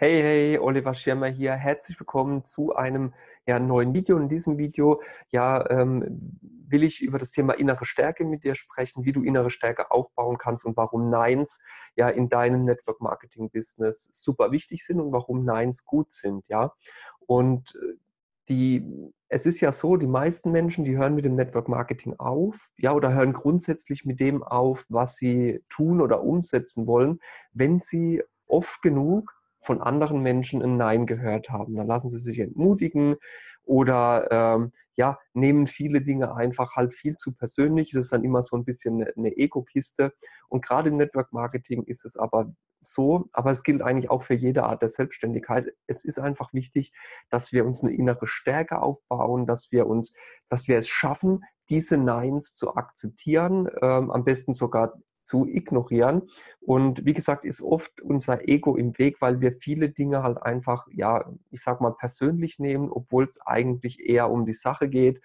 Hey, hey, Oliver Schirmer hier. Herzlich willkommen zu einem ja, neuen Video. In diesem Video ja, ähm, will ich über das Thema innere Stärke mit dir sprechen, wie du innere Stärke aufbauen kannst und warum Neins ja in deinem Network Marketing Business super wichtig sind und warum Neins gut sind. Ja, und äh, die, es ist ja so, die meisten Menschen, die hören mit dem Network Marketing auf, ja, oder hören grundsätzlich mit dem auf, was sie tun oder umsetzen wollen, wenn sie oft genug von anderen Menschen ein Nein gehört haben. Dann lassen sie sich entmutigen oder ähm, ja, nehmen viele Dinge einfach halt viel zu persönlich. Das ist dann immer so ein bisschen eine, eine Ego-Kiste. Und gerade im Network Marketing ist es aber so, aber es gilt eigentlich auch für jede Art der Selbstständigkeit. Es ist einfach wichtig, dass wir uns eine innere Stärke aufbauen, dass wir uns, dass wir es schaffen, diese Neins zu akzeptieren, ähm, am besten sogar zu ignorieren. Und wie gesagt, ist oft unser Ego im Weg, weil wir viele Dinge halt einfach, ja, ich sag mal, persönlich nehmen, obwohl es eigentlich eher um die Sache geht.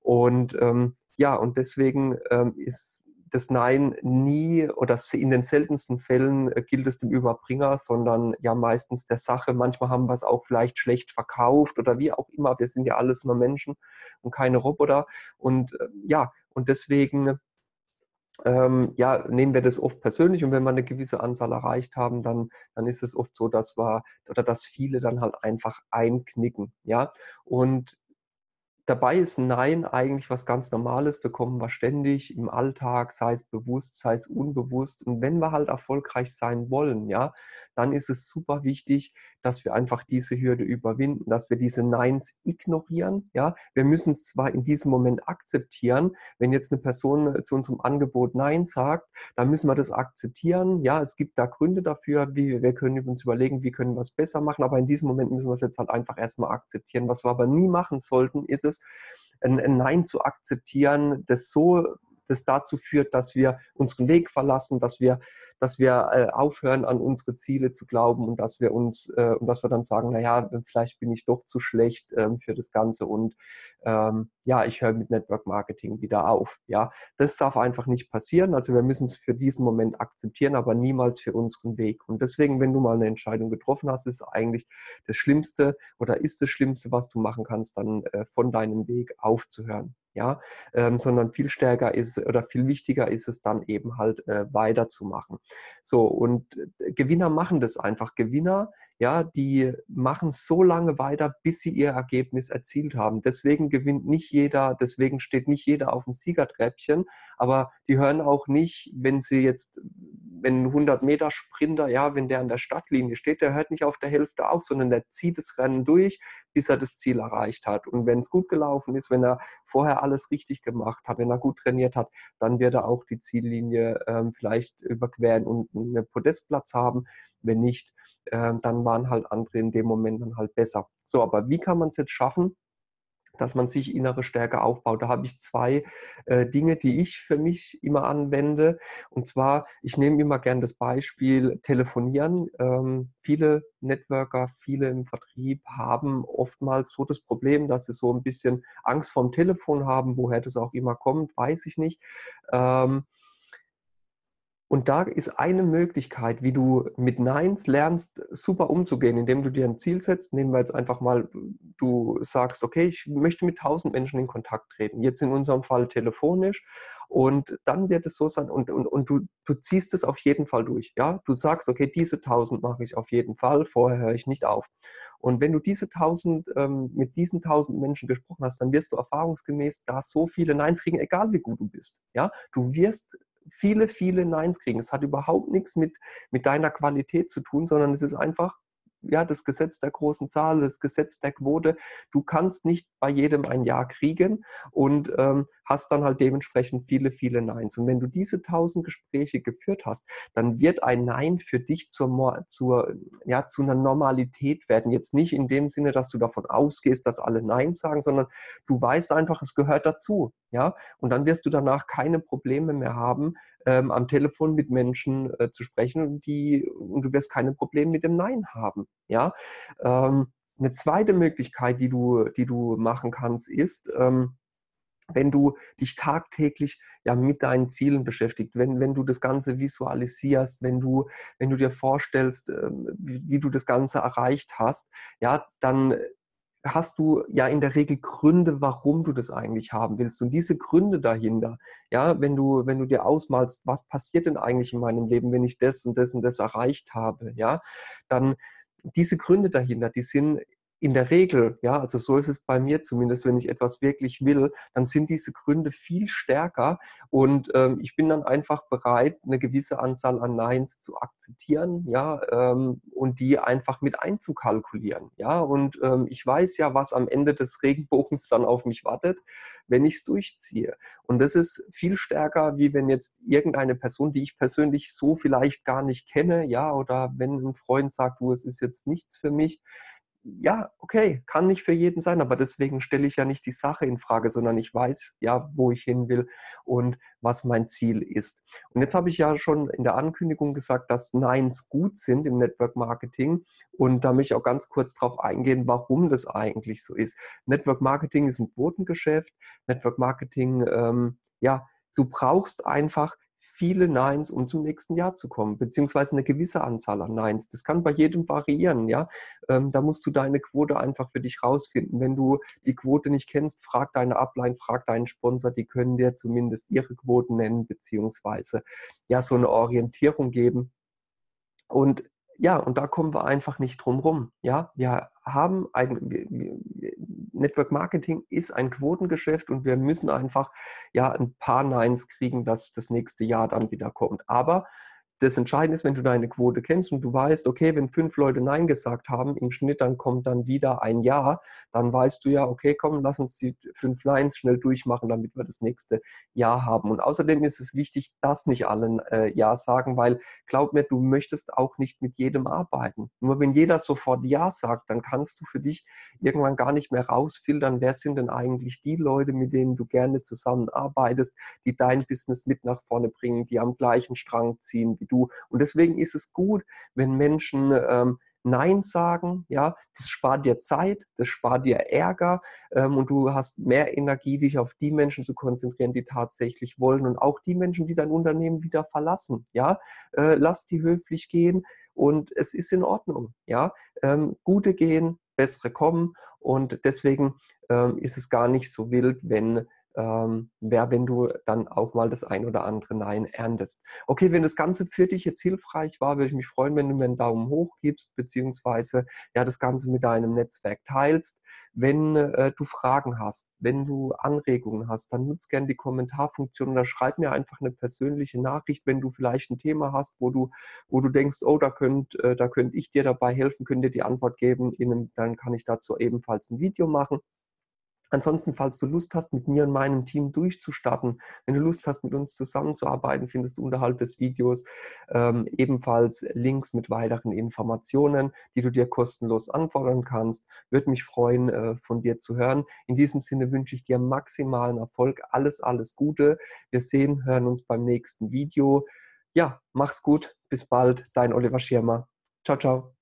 Und ähm, ja, und deswegen ähm, ist das Nein nie oder in den seltensten Fällen äh, gilt es dem Überbringer, sondern ja meistens der Sache. Manchmal haben wir es auch vielleicht schlecht verkauft oder wie auch immer. Wir sind ja alles nur Menschen und keine Roboter. Und äh, ja, und deswegen ähm, ja, nehmen wir das oft persönlich und wenn wir eine gewisse Anzahl erreicht haben, dann, dann ist es oft so, dass wir oder dass viele dann halt einfach einknicken. Ja, und dabei ist Nein eigentlich was ganz Normales, bekommen wir ständig im Alltag, sei es bewusst, sei es unbewusst. Und wenn wir halt erfolgreich sein wollen, ja, dann ist es super wichtig, dass wir einfach diese Hürde überwinden, dass wir diese Neins ignorieren. Ja, wir müssen es zwar in diesem Moment akzeptieren, wenn jetzt eine Person zu unserem Angebot Nein sagt, dann müssen wir das akzeptieren. Ja, es gibt da Gründe dafür, wie wir können uns überlegen, wie können wir es besser machen, aber in diesem Moment müssen wir es jetzt halt einfach erstmal akzeptieren. Was wir aber nie machen sollten, ist es, ein, ein Nein zu akzeptieren, das so das dazu führt, dass wir unseren Weg verlassen, dass wir, dass wir äh, aufhören, an unsere Ziele zu glauben und dass wir uns äh, und dass wir dann sagen, naja, vielleicht bin ich doch zu schlecht ähm, für das Ganze und ähm, ja, ich höre mit Network Marketing wieder auf. Ja, das darf einfach nicht passieren. Also wir müssen es für diesen Moment akzeptieren, aber niemals für unseren Weg. Und deswegen, wenn du mal eine Entscheidung getroffen hast, ist eigentlich das Schlimmste oder ist das Schlimmste, was du machen kannst, dann äh, von deinem Weg aufzuhören ja, ähm, sondern viel stärker ist oder viel wichtiger ist es dann eben halt äh, weiterzumachen. So, und äh, Gewinner machen das einfach. Gewinner, ja, die machen so lange weiter, bis sie ihr Ergebnis erzielt haben. Deswegen gewinnt nicht jeder, deswegen steht nicht jeder auf dem Siegertreppchen, aber die hören auch nicht, wenn sie jetzt, wenn ein 100 Meter Sprinter, ja, wenn der an der Startlinie steht, der hört nicht auf der Hälfte auf, sondern der zieht das Rennen durch, bis er das Ziel erreicht hat. Und wenn es gut gelaufen ist, wenn er vorher alles richtig gemacht hat, wenn er gut trainiert hat, dann wird er auch die Ziellinie ähm, vielleicht überqueren und einen Podestplatz haben. Wenn nicht, äh, dann waren halt andere in dem Moment dann halt besser. So, aber wie kann man es jetzt schaffen? Dass man sich innere Stärke aufbaut. Da habe ich zwei äh, Dinge, die ich für mich immer anwende. Und zwar, ich nehme immer gern das Beispiel Telefonieren. Ähm, viele Networker, viele im Vertrieb haben oftmals so das Problem, dass sie so ein bisschen Angst vorm Telefon haben. Woher das auch immer kommt, weiß ich nicht. Ähm, und da ist eine Möglichkeit, wie du mit Neins lernst, super umzugehen, indem du dir ein Ziel setzt. Nehmen wir jetzt einfach mal, du sagst, okay, ich möchte mit 1000 Menschen in Kontakt treten. Jetzt in unserem Fall telefonisch. Und dann wird es so sein, und, und, und du, du ziehst es auf jeden Fall durch. Ja? Du sagst, okay, diese 1000 mache ich auf jeden Fall, vorher höre ich nicht auf. Und wenn du diese 1000, ähm, mit diesen 1000 Menschen gesprochen hast, dann wirst du erfahrungsgemäß da so viele Neins kriegen, egal wie gut du bist. Ja? Du wirst viele, viele Neins kriegen. Es hat überhaupt nichts mit, mit deiner Qualität zu tun, sondern es ist einfach ja, das Gesetz der großen Zahl, das Gesetz der Quote. Du kannst nicht bei jedem ein Ja kriegen und ähm, hast dann halt dementsprechend viele, viele Neins. Und wenn du diese tausend Gespräche geführt hast, dann wird ein Nein für dich zur, zur, ja, zu einer Normalität werden. Jetzt nicht in dem Sinne, dass du davon ausgehst, dass alle Nein sagen, sondern du weißt einfach, es gehört dazu. Ja? Und dann wirst du danach keine Probleme mehr haben, ähm, am Telefon mit Menschen äh, zu sprechen, die, und du wirst keine Probleme mit dem Nein haben. Ja? Ähm, eine zweite Möglichkeit, die du, die du machen kannst, ist, ähm, wenn du dich tagtäglich ja mit deinen Zielen beschäftigst, wenn, wenn du das Ganze visualisierst, wenn du, wenn du dir vorstellst, ähm, wie, wie du das Ganze erreicht hast, ja, dann hast du ja in der Regel Gründe, warum du das eigentlich haben willst. Und diese Gründe dahinter, ja, wenn du, wenn du dir ausmalst, was passiert denn eigentlich in meinem Leben, wenn ich das und das und das erreicht habe, ja, dann diese Gründe dahinter, die sind in der Regel, ja, also so ist es bei mir zumindest, wenn ich etwas wirklich will, dann sind diese Gründe viel stärker und ähm, ich bin dann einfach bereit, eine gewisse Anzahl an Neins zu akzeptieren, ja, ähm, und die einfach mit einzukalkulieren, ja, und ähm, ich weiß ja, was am Ende des Regenbogens dann auf mich wartet, wenn ich es durchziehe. Und das ist viel stärker, wie wenn jetzt irgendeine Person, die ich persönlich so vielleicht gar nicht kenne, ja, oder wenn ein Freund sagt, du, es ist jetzt nichts für mich, ja, okay, kann nicht für jeden sein, aber deswegen stelle ich ja nicht die Sache in Frage, sondern ich weiß ja, wo ich hin will und was mein Ziel ist. Und jetzt habe ich ja schon in der Ankündigung gesagt, dass Neins gut sind im Network Marketing und da möchte ich auch ganz kurz darauf eingehen, warum das eigentlich so ist. Network Marketing ist ein Quotengeschäft. Network Marketing, ähm, ja, du brauchst einfach viele Neins, um zum nächsten Jahr zu kommen, beziehungsweise eine gewisse Anzahl an Neins. Das kann bei jedem variieren, ja. Ähm, da musst du deine Quote einfach für dich rausfinden. Wenn du die Quote nicht kennst, frag deine Upline, frag deinen Sponsor, die können dir zumindest ihre Quoten nennen, beziehungsweise ja, so eine Orientierung geben. Und ja, und da kommen wir einfach nicht drum rum. Ja, wir haben ein, Network Marketing ist ein Quotengeschäft und wir müssen einfach ja ein paar Neins kriegen, dass das nächste Jahr dann wieder kommt. Aber das Entscheidende ist, wenn du deine Quote kennst und du weißt, okay, wenn fünf Leute Nein gesagt haben, im Schnitt dann kommt dann wieder ein Ja, dann weißt du ja, okay, komm, lass uns die fünf Neins schnell durchmachen, damit wir das nächste Ja haben. Und außerdem ist es wichtig, dass nicht alle äh, Ja sagen, weil glaub mir, du möchtest auch nicht mit jedem arbeiten. Nur wenn jeder sofort Ja sagt, dann kannst du für dich irgendwann gar nicht mehr rausfiltern, wer sind denn eigentlich die Leute, mit denen du gerne zusammenarbeitest, die dein Business mit nach vorne bringen, die am gleichen Strang ziehen wie du. Und deswegen ist es gut, wenn Menschen ähm, Nein sagen, ja, das spart dir Zeit, das spart dir Ärger ähm, und du hast mehr Energie, dich auf die Menschen zu konzentrieren, die tatsächlich wollen und auch die Menschen, die dein Unternehmen wieder verlassen, ja, äh, lass die höflich gehen und es ist in Ordnung, ja, ähm, gute gehen, bessere kommen und deswegen ähm, ist es gar nicht so wild, wenn ähm, wäre, wenn du dann auch mal das ein oder andere Nein erntest. Okay, wenn das Ganze für dich jetzt hilfreich war, würde ich mich freuen, wenn du mir einen Daumen hoch gibst, beziehungsweise ja das Ganze mit deinem Netzwerk teilst. Wenn äh, du Fragen hast, wenn du Anregungen hast, dann nutz gerne die Kommentarfunktion oder schreib mir einfach eine persönliche Nachricht, wenn du vielleicht ein Thema hast, wo du, wo du denkst, oh, da könnte äh, da könnt ich dir dabei helfen, könnte dir die Antwort geben, einem, dann kann ich dazu ebenfalls ein Video machen. Ansonsten, falls du Lust hast, mit mir und meinem Team durchzustarten, wenn du Lust hast, mit uns zusammenzuarbeiten, findest du unterhalb des Videos ähm, ebenfalls Links mit weiteren Informationen, die du dir kostenlos anfordern kannst. Würde mich freuen, äh, von dir zu hören. In diesem Sinne wünsche ich dir maximalen Erfolg. Alles, alles Gute. Wir sehen, hören uns beim nächsten Video. Ja, mach's gut. Bis bald. Dein Oliver Schirmer. Ciao, ciao.